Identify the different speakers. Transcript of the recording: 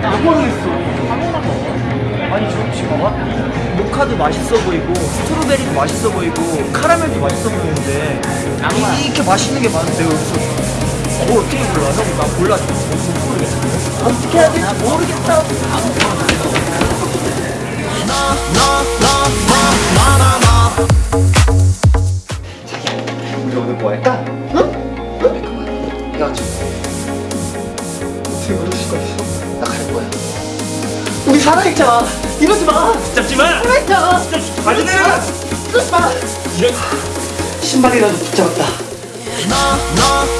Speaker 1: 나 뭐. 모카도 맛있어 보이고, 스트로베리도 맛있어 보이고, 카라멜도 맛있어 보이는데, 이, 이렇게 맛있는 게 많은데, 여기서 뭘 어떻게 골라? 형, 나 골라줘. 모르겠어. 어떻게 해야 될지 모르겠다. 자기야, 우리 오늘 뭐 할까? 응? 응? 헤어져. 어떻게 그럴 수가 있어? 나갈 거야. 우리 살아있자. 이러지 마.
Speaker 2: 잡지 마!
Speaker 1: 살아있자.
Speaker 2: 가지 마!
Speaker 1: 이러지 마.
Speaker 2: 이런
Speaker 1: 신발이라도 붙잡았다.
Speaker 3: no, no.